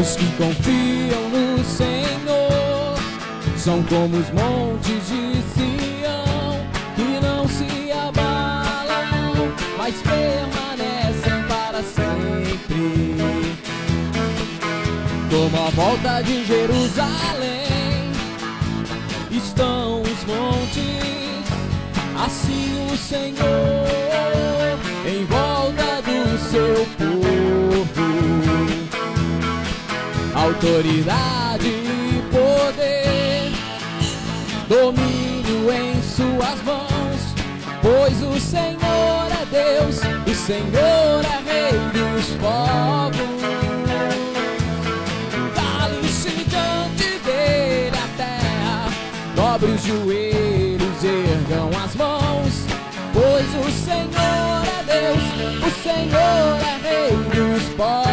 Os que confiam no Senhor são como os montes de Sião que não se abalam, mas permanecem para sempre. Como a volta de Jerusalém estão os montes, assim o Senhor em volta do seu povo. Autoridade e poder, domínio em suas mãos, pois o Senhor é Deus, o Senhor é Rei dos povos. Cale-se diante dele a terra, dobre os joelhos, ergam as mãos, pois o Senhor é Deus, o Senhor é Rei dos povos.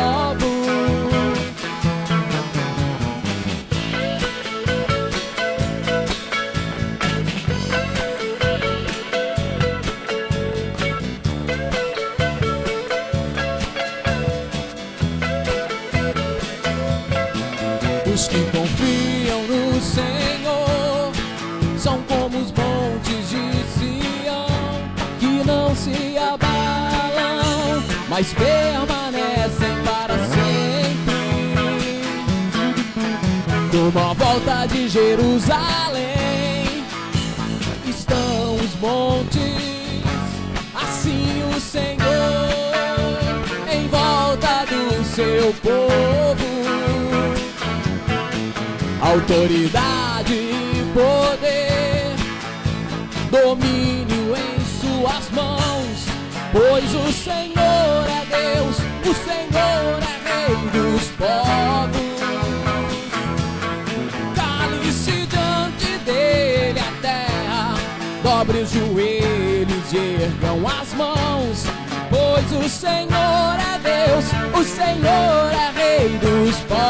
São como os montes de Sião que não se abalam, mas permanecem para sempre. Como a volta de Jerusalém estão os montes, assim o Senhor em volta do seu povo autoridade e poder, domínio em suas mãos, pois o Senhor é Deus, o Senhor é Rei dos povos. Cale-se diante dele a terra, dobre os joelhos e ergam as mãos, pois o Senhor é Deus, o Senhor é Rei dos povos.